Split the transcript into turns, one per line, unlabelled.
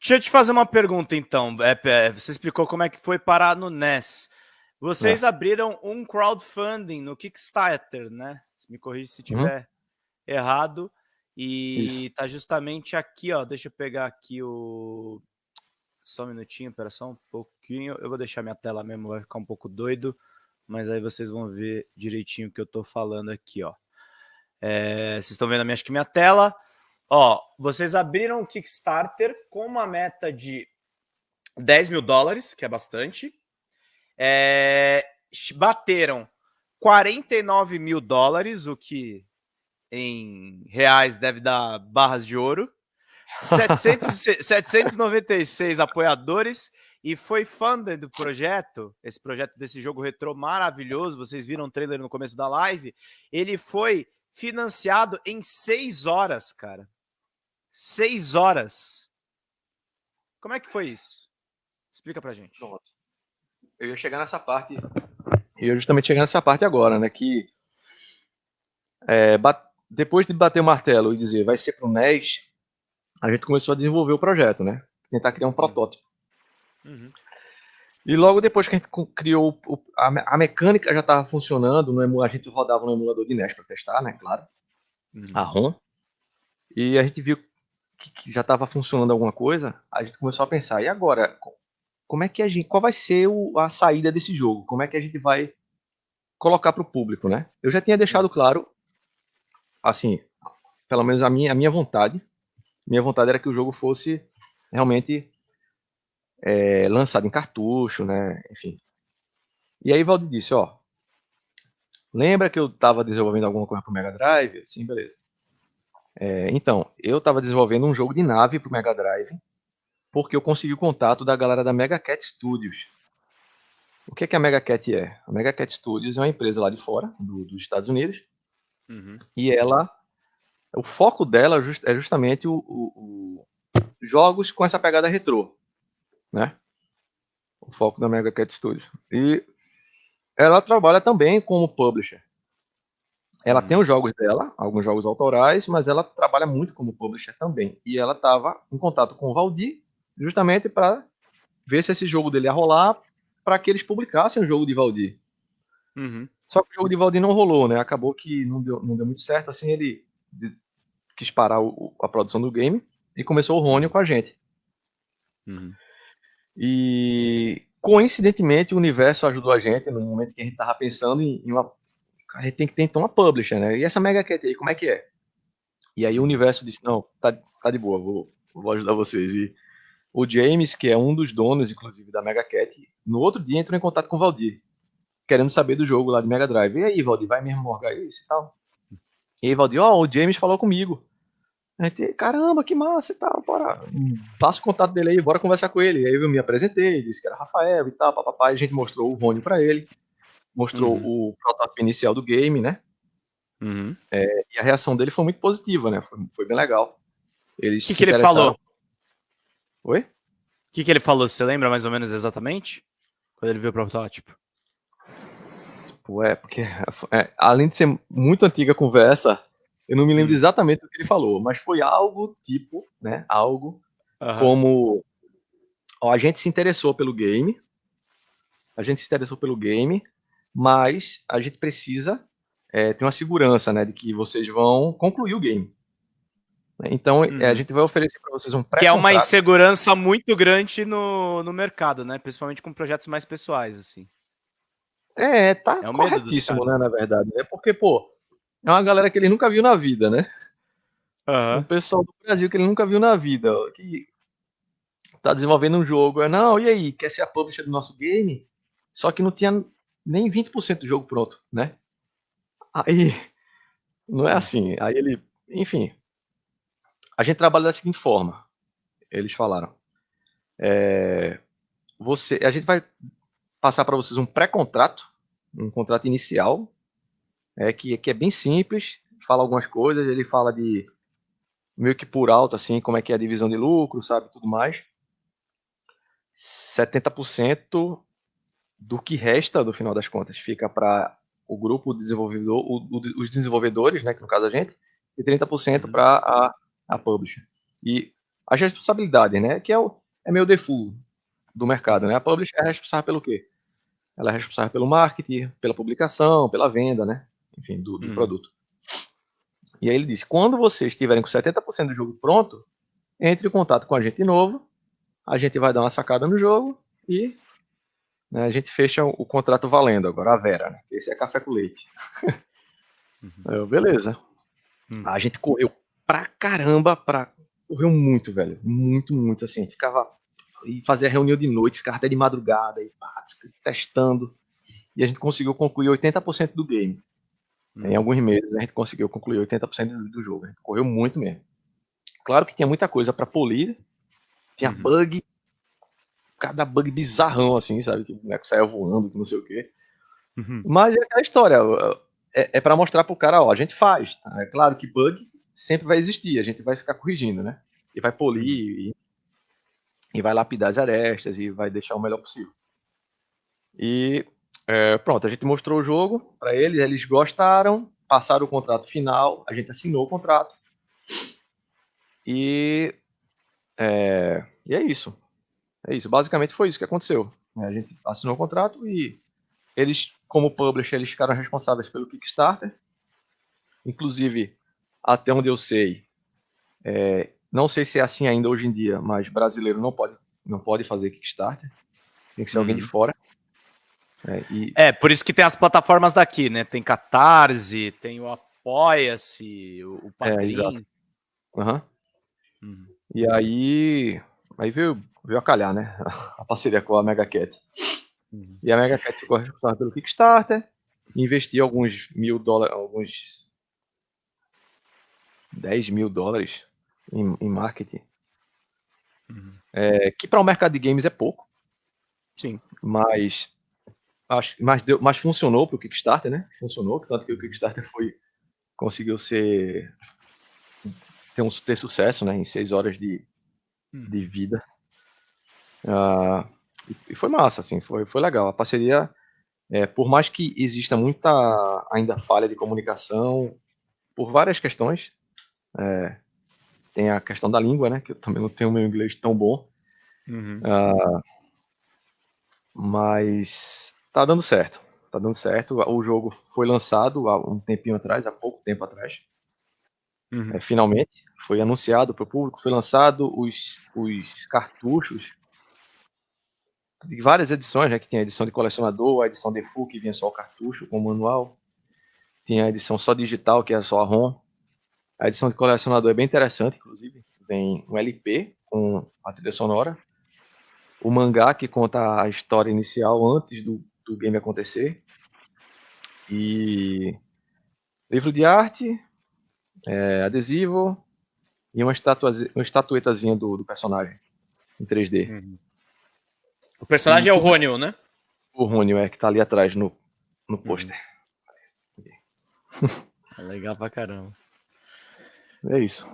Deixa eu te fazer uma pergunta, então. É, é, você explicou como é que foi parar no NES. Vocês é. abriram um crowdfunding no Kickstarter, né? Me corrija se estiver uhum. errado. E Isso. tá justamente aqui, ó. Deixa eu pegar aqui o. Só um minutinho, espera só um pouquinho. Eu vou deixar minha tela mesmo, vai ficar um pouco doido. Mas aí vocês vão ver direitinho o que eu tô falando aqui, ó. É, vocês estão vendo minha, acho que minha tela. Ó, vocês abriram o Kickstarter com uma meta de 10 mil dólares, que é bastante. É, bateram 49 mil dólares, o que em reais deve dar barras de ouro. 700, 796 apoiadores e foi funded do projeto, esse projeto desse jogo retrô maravilhoso, vocês viram o trailer no começo da live, ele foi financiado em seis horas, cara. Seis horas. Como é que foi isso? Explica pra gente. Pronto.
Eu ia chegar nessa parte. Eu ia justamente chegar nessa parte agora, né? Que é, depois de bater o martelo e dizer vai ser pro NES, a gente começou a desenvolver o projeto, né? Tentar criar um protótipo. Uhum. E logo depois que a gente criou, a, mecânica já estava funcionando, no, a gente rodava no emulador de NES para testar, né? Claro. Uhum. A ROM. E a gente viu que, já estava funcionando alguma coisa, a gente começou a pensar, e agora? Como é que a gente, qual vai ser o, a saída desse jogo? Como é que a gente vai colocar para o público, né? Eu já tinha deixado claro, assim, pelo menos a minha, a minha vontade, minha vontade era que o jogo fosse realmente é, lançado em cartucho, né? Enfim. E aí Valdir disse, ó, lembra que eu estava desenvolvendo alguma coisa para o Mega Drive? Sim, beleza. É, então, eu estava desenvolvendo um jogo de nave para o Mega Drive, porque eu consegui o contato da galera da Mega Cat Studios. O que, é que a Mega Cat é? A Mega Cat Studios é uma empresa lá de fora, do, dos Estados Unidos, uhum. e ela, o foco dela é justamente o, o, o, jogos com essa pegada retrô, né? O foco da Mega Cat Studios. E ela trabalha também como publisher. Ela tem os jogos dela, alguns jogos autorais, mas ela trabalha muito como publisher também. E ela estava em contato com o Valdir, justamente para ver se esse jogo dele ia rolar, para que eles publicassem o jogo de Valdir. Uhum. Só que o jogo de Valdir não rolou, né? Acabou que não deu, não deu muito certo. Assim, ele quis parar o, a produção do game e começou o Rônio com a gente. Uhum. E coincidentemente o universo ajudou a gente no momento que a gente estava pensando em, em uma a gente tem que ter então uma publisher, né? E essa Mega Cat aí, como é que é? E aí o universo disse, não, tá, tá de boa, vou, vou ajudar vocês. E o James, que é um dos donos, inclusive, da Mega Cat, no outro dia entrou em contato com o Valdir, querendo saber do jogo lá de Mega Drive. E aí, Valdir, vai mesmo morgar isso e tal? E aí, Valdir, ó, oh, o James falou comigo. A gente, caramba, que massa e tal, bora. Passa o contato dele aí, bora conversar com ele. E aí eu me apresentei, disse que era Rafael e tal, papapá. A gente mostrou o Rony pra ele mostrou uhum. o protótipo inicial do game, né? Uhum. É, e a reação dele foi muito positiva, né? Foi, foi bem legal.
O que, que ele falou?
Oi? O
que, que ele falou? Você lembra mais ou menos exatamente? Quando ele viu o protótipo?
Pô, é, porque é, além de ser muito antiga a conversa, eu não me lembro uhum. exatamente o que ele falou, mas foi algo tipo, né? Algo como ó, a gente se interessou pelo game, a gente se interessou pelo game, mas a gente precisa é, ter uma segurança, né, de que vocês vão concluir o game. Então, uhum. é, a uhum. gente vai oferecer para vocês um
pré Que é uma insegurança muito grande no, no mercado, né? Principalmente com projetos mais pessoais, assim.
É, tá é corretíssimo, né, na verdade. É porque, pô, é uma galera que ele nunca viu na vida, né? Uhum. Um pessoal do Brasil que ele nunca viu na vida, que tá desenvolvendo um jogo. É, não, e aí, quer ser a publisher do nosso game? Só que não tinha nem 20% do jogo pronto, né? Aí, não é assim. Aí ele, enfim, a gente trabalha da seguinte forma. Eles falaram, é, você, a gente vai passar para vocês um pré-contrato, um contrato inicial, é, que, que é bem simples, fala algumas coisas, ele fala de meio que por alto, assim, como é que é a divisão de lucro, sabe, tudo mais. 70% do que resta, do final das contas, fica para o grupo desenvolvedor, o, o, os desenvolvedores, né, que no caso a gente, e 30% uhum. para a, a publisher. E as responsabilidades, né? Que é, o, é meio default do mercado, né? A publisher é responsável pelo quê? Ela é responsável pelo marketing, pela publicação, pela venda, né? Enfim, do, do hum. produto. E aí ele disse: quando vocês estiverem com 70% do jogo pronto, entre em contato com a gente de novo, a gente vai dar uma sacada no jogo e né, a gente fecha o, o, contrato valendo agora, a Vera, né? Esse é café com leite. Uhum. Eu, beleza. Uhum. A gente correu pra caramba, pra... correu muito, velho. Muito, muito, assim. Ficava e fazia reunião de noite, ficava até de madrugada, e pá, testando. E a gente conseguiu concluir 80% do game. Em alguns meses a gente conseguiu concluir 80% do, do jogo. A gente correu muito mesmo. Claro que tinha muita coisa para polir, tinha uhum. bug, cada bug bizarrão assim, sabe? Que o boneco saia voando, que não sei o quê. Uhum. Mas é aquela história, é, é para mostrar pro cara, ó, a gente faz. Tá? É claro que bug sempre vai existir, a gente vai ficar corrigindo, né? E vai polir, e e vai lapidar as arestas e vai deixar o melhor possível. E é, pronto, a gente mostrou o jogo para eles, eles gostaram, passaram o contrato final, a gente assinou o contrato. E é, e é isso. É isso. Basicamente foi isso que aconteceu. A gente assinou o contrato e eles, como publisher, eles ficaram responsáveis pelo Kickstarter. Inclusive, até onde eu sei, é, não sei se é assim ainda hoje em dia, mas brasileiro não pode, não pode fazer Kickstarter. Tem que ser uhum. alguém de uhum. fora.
É, e... é, por isso que tem as plataformas daqui, né? Tem Catarse, tem o Apoia-se, o, o
É, exato. Uhum. Uhum. E aí, aí veio, veio a calhar, né? A parceria com a Mega Cat. Uhum. E a Mega Cat ficou responsável pelo Kickstarter, investiu alguns mil dólares, alguns 10 mil dólares em, em marketing. Uhum. É, que para o mercado de games é pouco.
Sim.
Mas acho, mas, deu, mas funcionou para o Kickstarter, né? Funcionou, tanto que o Kickstarter foi conseguiu ser ter, um, ter sucesso, né? Em seis horas de, uhum. de vida. Uh, e, foi massa, assim, foi, foi legal. A parceria, é, por mais que exista muita ainda falha de comunicação, por várias questões, é, tem a questão da língua, né? Que eu também não tenho meu inglês tão bom. Uhum. Uh, mas tá dando certo. Tá dando certo. O jogo foi lançado há um tempinho atrás, há pouco tempo atrás. Uhum. É, finalmente foi anunciado para o público, foi lançado os, os cartuchos de várias edições, né, que tem a edição de colecionador, a edição de full que vinha só o cartucho com o manual, tinha a edição só digital, que é só a ROM, a edição de colecionador é bem interessante, inclusive. Vem um LP com a trilha sonora. O mangá que conta a história inicial antes do, do game acontecer. E livro de arte, é, adesivo e uma, uma estatuetazinha do, do personagem em 3D. Uhum.
O personagem é o Rônio, né?
O Rônio, é, que tá ali atrás no, no uhum. pôster.
É legal pra caramba.
É isso.